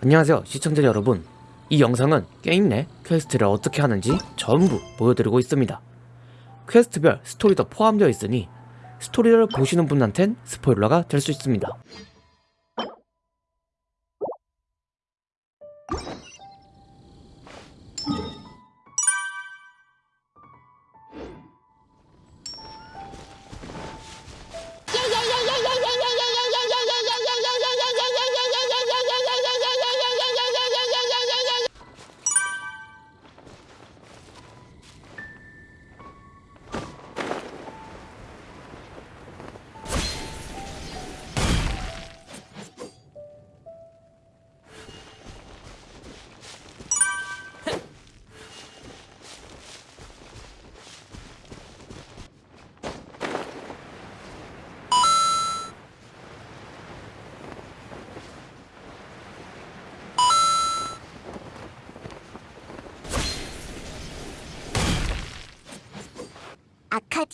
안녕하세요 시청자 여러분. 이 영상은 게임 내 퀘스트를 어떻게 하는지 전부 보여드리고 있습니다. 퀘스트별 스토리도 포함되어 있으니 스토리를 보시는 분한텐 스포일러가 될 수 있습니다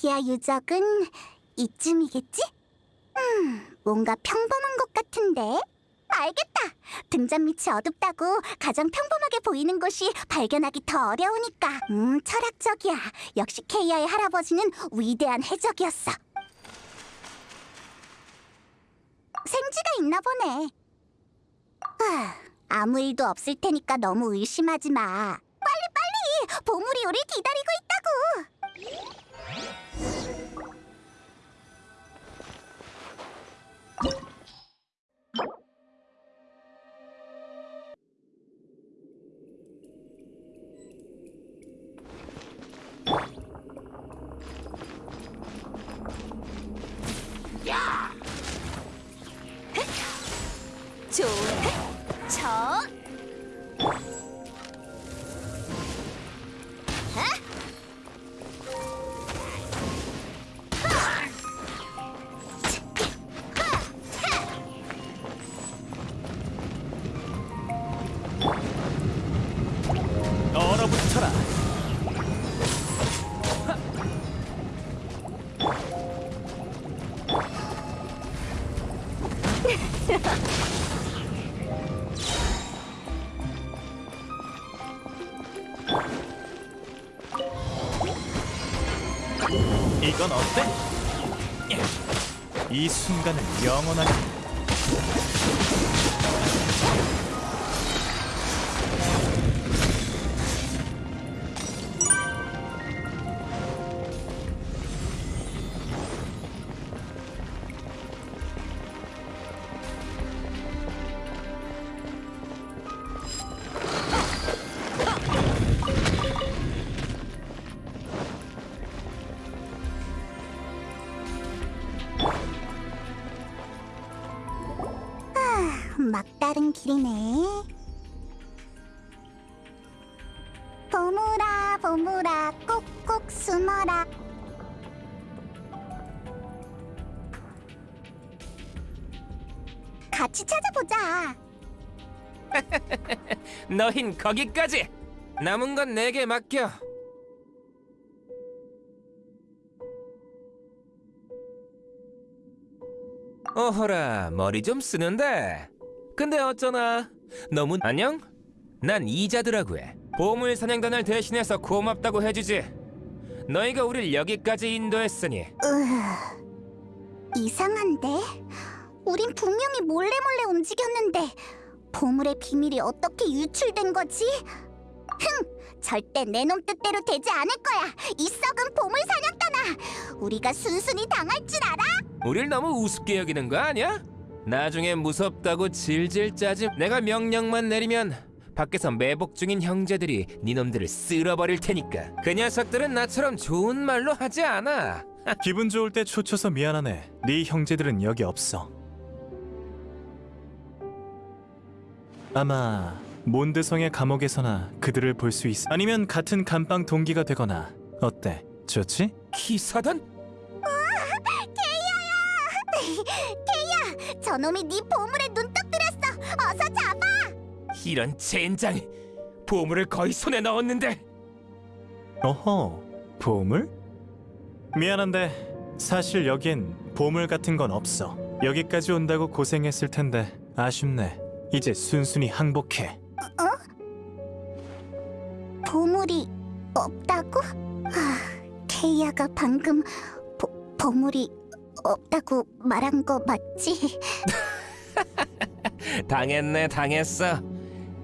아카디아 유적은 이쯤이겠지? 음, 뭔가 평범한 것 같은데? 알겠다! 등잔 밑이 어둡다고 가장 평범하게 보이는 곳이 발견하기 더 어려우니까 음, 철학적이야 역시 케이아의 할아버지는 위대한 해적이었어 생쥐가 있나 보네 아, 아무 일도 없을 테니까 너무 의심하지 마 빨리 빨리! 보물이 우릴 기다리고 있다고! Yeah. 얼어붙어라. 이건 어때? 이 순간을 영원하 막다른 길이네. 보물아, 보물아, 꼭꼭 숨어라. 같이 찾아보자. 너흰 거기까지. 남은 건 내게 맡겨. 어허라, 머리 좀 쓰는데. 근데 어쩌나? 너무 안녕? 난 이자드라고 해. 보물 사냥단을 대신해서 고맙다고 해주지. 너희가 우릴 여기까지 인도했으니 으, 이상한데? 우린 분명히 몰래 몰래 움직였는데 보물의 비밀이 어떻게 유출된 거지? 흥! 절대 내 놈 뜻대로 되지 않을 거야! 이 썩은 보물 사냥단아! 우리가 순순히 당할 줄 알아? 우릴 너무 우습게 여기는 거 아니야? 나중에 무섭다고 질질 짜지 내가 명령만 내리면 밖에서 매복 중인 형제들이 니놈들을 쓸어버릴 테니까 그 녀석들은 나처럼 좋은 말로 하지 않아 기분 좋을 때 초쳐서 미안하네. 네 형제들은 여기 없어. 아마 몬드성의 감옥에서나 그들을 볼 수 있어. 아니면 같은 감방 동기가 되거나 어때? 좋지? 기사단? 케이야! 저놈이 네 보물에 눈떡 들였어! 어서 잡아! 이런 젠장 보물을 거의 손에 넣었는데 어허, 보물? 미안한데 사실 여긴 보물 같은 건 없어. 여기까지 온다고 고생했을 텐데 아쉽네. 이제 순순히 항복해. 보물이 없다고? 아, 케이아가 방금 보, 보물이 없다고 말한 거 맞지? 당했네 당했어.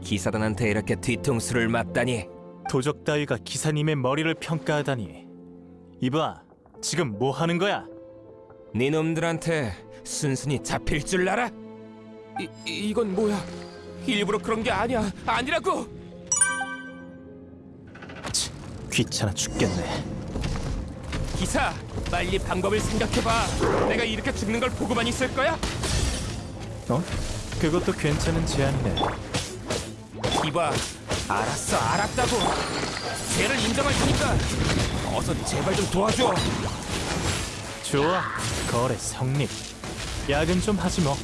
기사단한테 이렇게 뒤통수를 맞다니. 도적 따위가 기사님의 머리를 평가하다니. 이봐, 지금 뭐 하는 거야? 네 놈들한테 순순히 잡힐 줄 알아? 이, 이건 뭐야? 일부러 그런 게 아니야. 아니라고. 치, 귀찮아 죽겠네. 기사, 빨리 방법을 생각해봐. 내가 이렇게 죽는 걸 보고만 있을 거야? 어? 그것도 괜찮은 제안이네. 이봐, 알았어, 알았다고. 죄를 인정할 테니까 어서 제발 좀 도와줘. 좋아, 거래 성립. 야근 좀 하지 뭐.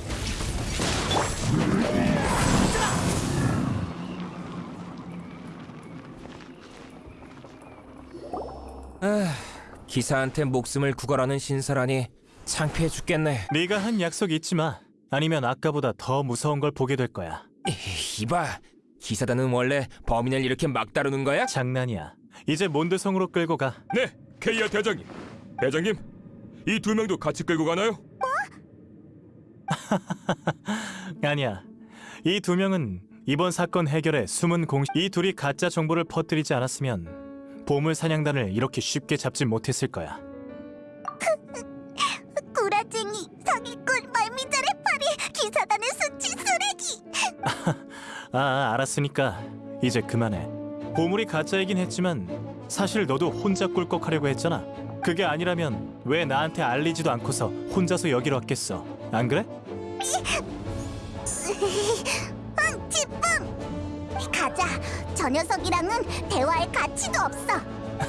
기사한테 목숨을 구걸하는 신사라니 창피해 죽겠네. 네가 한 약속 잊지 마. 아니면 아까보다 더 무서운 걸 보게 될 거야. 이봐, 기사단은 원래 범인을 이렇게 막 다루는 거야? 장난이야. 이제 몬드성으로 끌고 가. 네, 케이아 대장님. 대장님, 이 두 명도 같이 끌고 가나요? 아니야. 이 두 명은 이번 사건 해결에 숨은 공이 둘이 가짜 정보를 퍼뜨리지 않았으면 보물 사냥단을 이렇게 쉽게 잡지 못했을 거야. 구라쟁이, 사기꾼, 말미잘의 파리, 기사단의 수치 쓰레기! 아, 아, 알았으니까 이제 그만해. 보물이 가짜이긴 했지만 사실 너도 혼자 꿀꺽하려고 했잖아. 그게 아니라면 왜 나한테 알리지도 않고서 혼자서 여기로 왔겠어? 안 그래? 가자, 저 녀석이랑은 대화할 가치도 없어!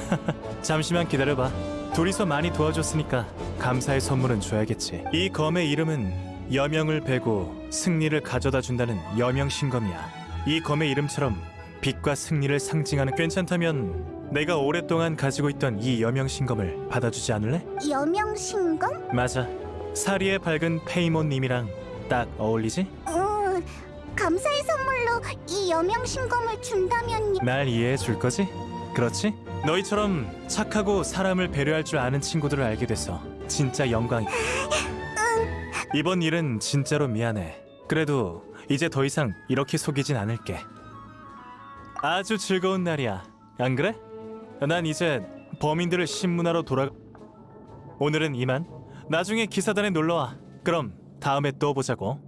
잠시만 기다려봐. 둘이서 많이 도와줬으니까 감사의 선물은 줘야겠지. 이 검의 이름은 여명을 베고 승리를 가져다 준다는 여명신검이야. 이 검의 이름처럼 빛과 승리를 상징하는 괜찮다면 내가 오랫동안 가지고 있던 이 여명신검을 받아주지 않을래? 여명신검? 맞아. 사리의 밝은 페이몬님이랑 딱 어울리지? 응, 감사의 선물로 이 여명신검을 준다면 날 이해해 줄 거지? 그렇지? 너희처럼 착하고 사람을 배려할 줄 아는 친구들을 알게 돼서 진짜 영광이. 이번 일은 진짜로 미안해. 그래도 이제 더 이상 이렇게 속이진 않을게. 아주 즐거운 날이야. 안 그래? 난 이제 범인들을 신문하러 돌아. 오늘은 이만. 나중에 기사단에 놀러 와. 그럼 다음에 또 보자고.